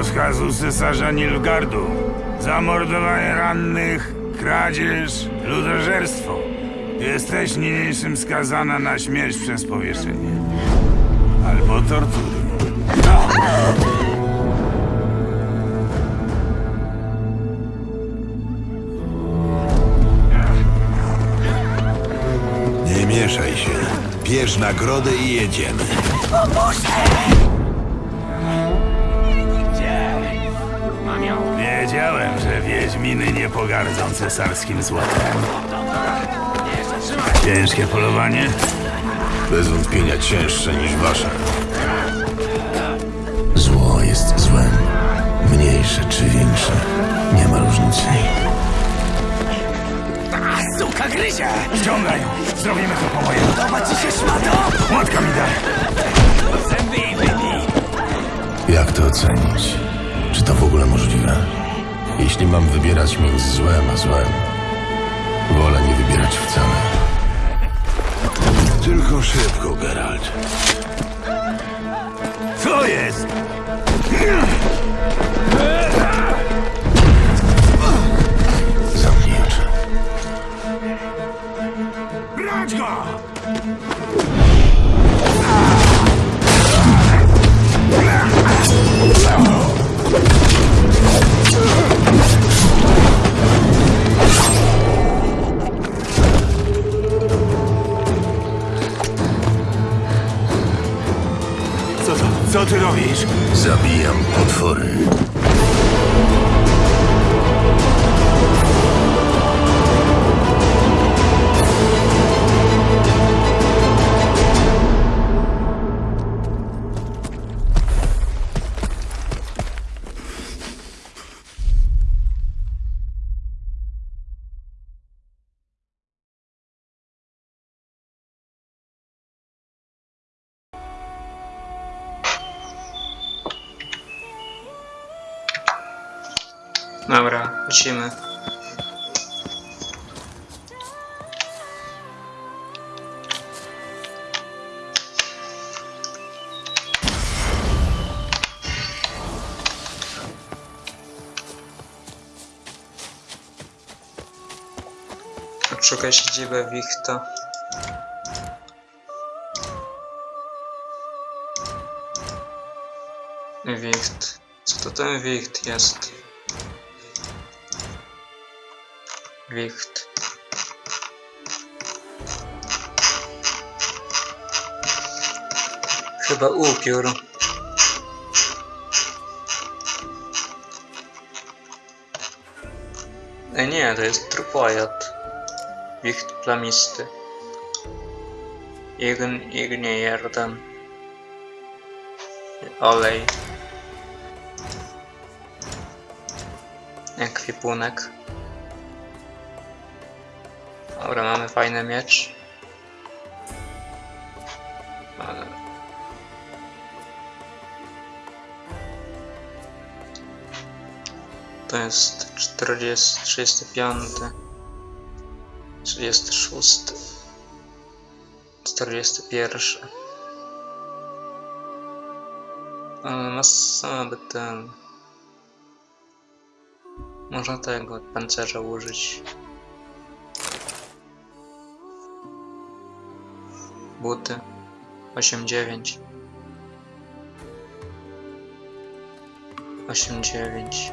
rozkazu cesarza Nilfgardu. Zamordowanie rannych, kradzież, ludożerstwo. Jesteś niniejszym skazana na śmierć przez powieszenie. Albo tortury. Nie mieszaj się. Bierz nagrodę i jedziemy. Wiedziałem, że Wiedźminy nie pogardzą cesarskim złotem. Ciężkie polowanie? Bez wątpienia cięższe niż wasze. Zło jest złem. Mniejsze czy większe. Nie ma różnicy. Suka gryzie! Ściągaj! Zrobimy to po mojemu. Podoba ci się szmato? Łatka mi daj! Zęby wybij! Jak to ocenić? Czy to w ogóle możliwe? Jeśli mam wybierać między złem a złem, wolę nie wybierać wcale. Tylko szybko, Geralt. Co ty robisz? Zabijam potwory. Dobra, lecimy. Odszukaj siedzibę Wichta. Wicht. Co to ten Wicht jest? Wicht. Chyba upiór. E nie, to jest trupojad. Wicht plamisty. Ign, ignie jeden. Olej. Ekwipunek. Dobra, mamy fajny miecz. Ale... To jest 40, 35, 36, 41. Ale masa by ten... Można tego pancerza użyć. Buty. 8-9 8-9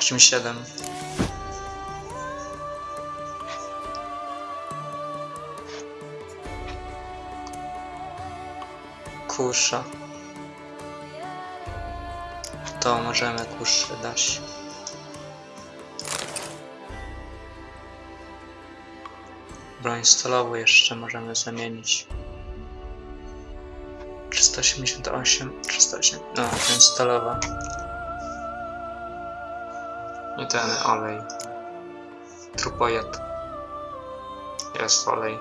8-7 Kusza. To możemy kuszę dać Broń stalową jeszcze możemy zamienić. 388, 308, no jest stalowa. I ten olej. Trupojad. Jest olej.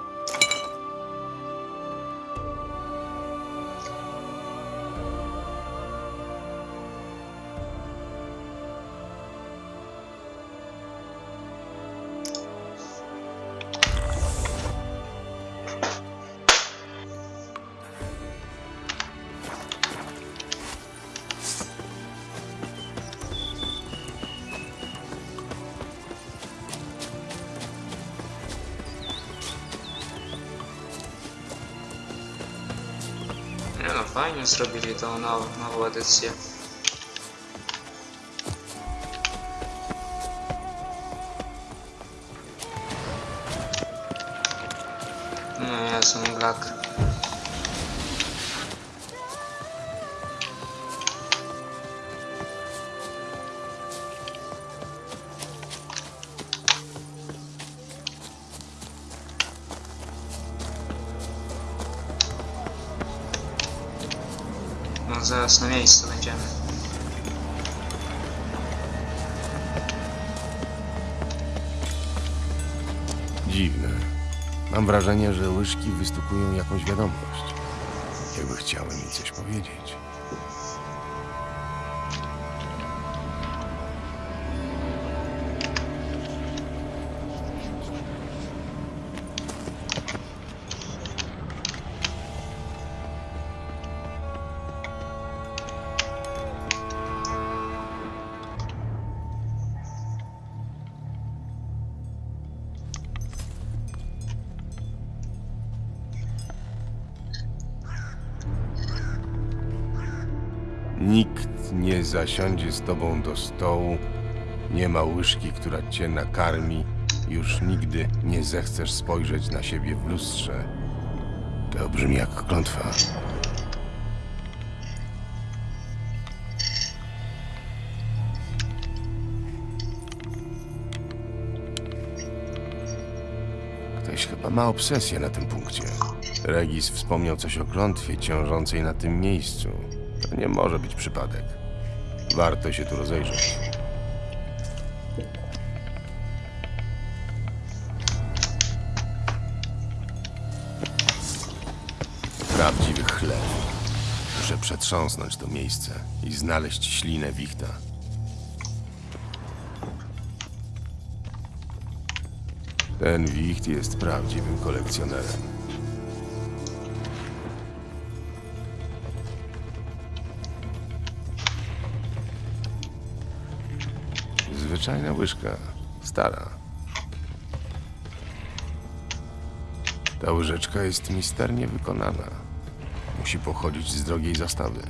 компанию срубили, то она наводит все. Zaraz na miejscu będziemy. Dziwne. Mam wrażenie, że łyżki wystukują jakąś wiadomość. Jakby chciały mi coś powiedzieć. Nikt nie zasiądzie z tobą do stołu, nie ma łyżki, która cię nakarmi, już nigdy nie zechcesz spojrzeć na siebie w lustrze. To brzmi jak klątwa. Ktoś chyba ma obsesję na tym punkcie. Regis wspomniał coś o klątwie ciążącej na tym miejscu. To nie może być przypadek. Warto się tu rozejrzeć. Prawdziwy chleb. Muszę przetrząsnąć to miejsce i znaleźć ślinę wichta. Ten wicht jest prawdziwym kolekcjonerem. Zwyczajna łyżka. Stara. Ta łyżeczka jest misternie wykonana. Musi pochodzić z drogiej zastawy.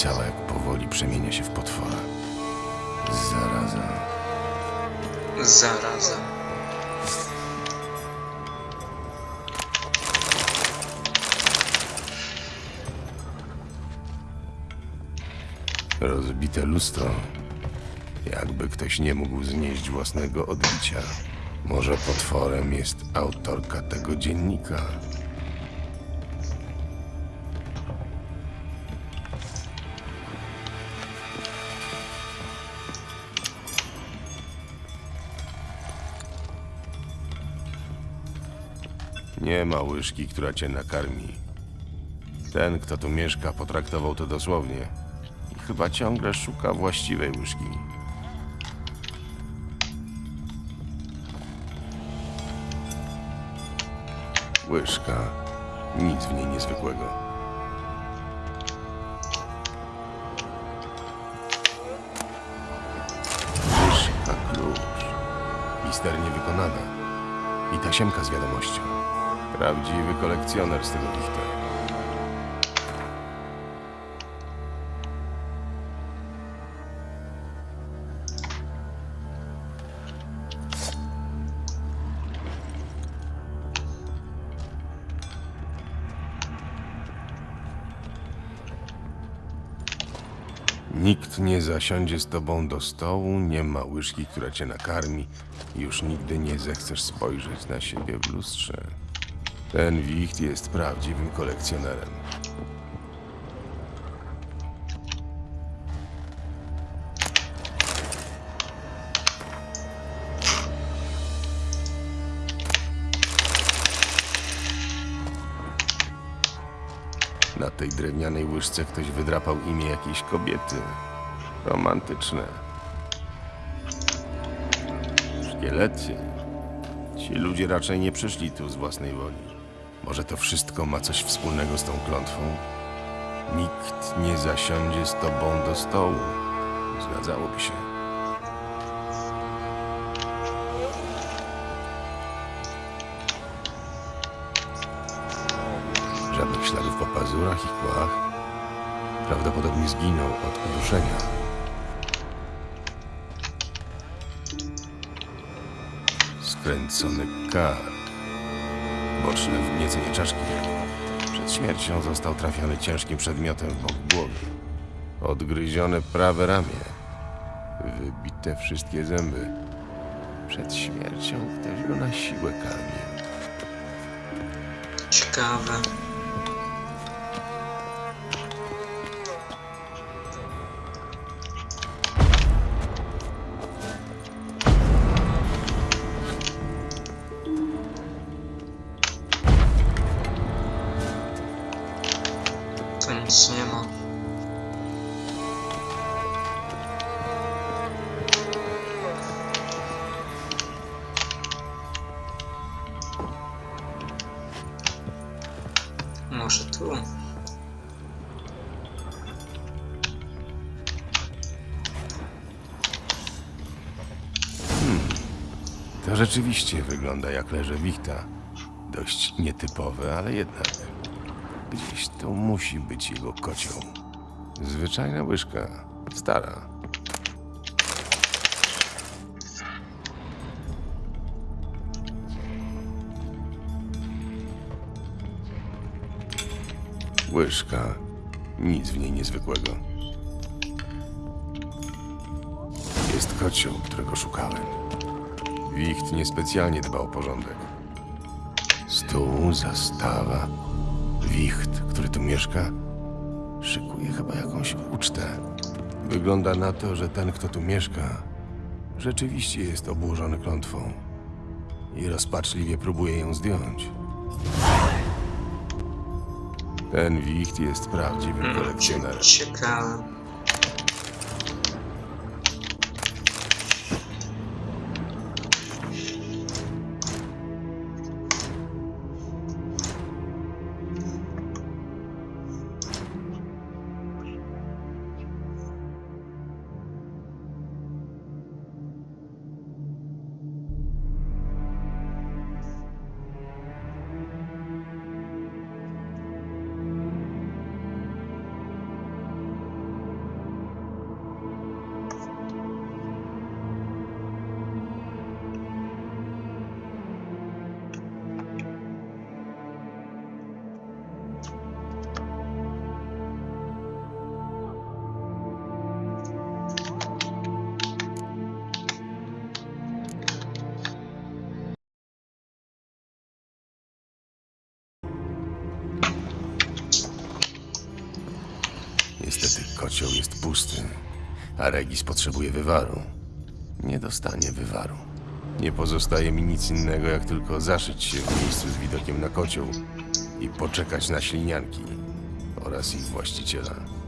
Opisała, jak powoli przemienia się w potwora. Zaraza. Zaraza. Rozbite lustro. Jakby ktoś nie mógł znieść własnego odbicia. Może potworem jest autorka tego dziennika. Nie ma łyżki, która cię nakarmi. Ten, kto tu mieszka, potraktował to dosłownie. I chyba ciągle szuka właściwej łyżki. Łyżka. Nic w niej niezwykłego. Misternie wykonana. I tasiemka z wiadomością. Prawdziwy kolekcjoner z tego wichta. Nikt nie zasiądzie z tobą do stołu, nie ma łyżki, która cię nakarmi. Już nigdy nie zechcesz spojrzeć na siebie w lustrze. Ten wicht jest prawdziwym kolekcjonerem. Na tej drewnianej łyżce ktoś wydrapał imię jakiejś kobiety. Romantyczne. Szkielety. Ci ludzie raczej nie przyszli tu z własnej woli. Może to wszystko ma coś wspólnego z tą klątwą? Nikt nie zasiądzie z tobą do stołu. Zgadzałoby się. Żadnych śladów po pazurach i kłach. Prawdopodobnie zginął od uduszenia. Skręcony kark. Boczne wgniecenie czaszki. Przed śmiercią został trafiony ciężkim przedmiotem w bok głowy. Odgryzione prawe ramię. Wybite wszystkie zęby. Przed śmiercią ktoś go na siłę karmił. Ciekawe. To rzeczywiście wygląda jak leże wichta. Dość nietypowe, ale jednak. Gdzieś tu musi być jego kocioł. Zwyczajna łyżka. Stara. Łyżka. Nic w niej niezwykłego. Jest kocioł, którego szukałem. Wicht niespecjalnie dba o porządek. Stół, zastawa, wicht, który tu mieszka, szykuje chyba jakąś ucztę. Wygląda na to, że ten, kto tu mieszka, rzeczywiście jest obłożony klątwą i rozpaczliwie próbuje ją zdjąć. Ten wicht jest prawdziwym kolekcjonerem. Ciekawe. Niestety kocioł jest pusty, a Regis potrzebuje wywaru. Nie dostanie wywaru. Nie pozostaje mi nic innego, jak tylko zaszyć się w miejscu z widokiem na kocioł i poczekać na ślinianki oraz ich właściciela.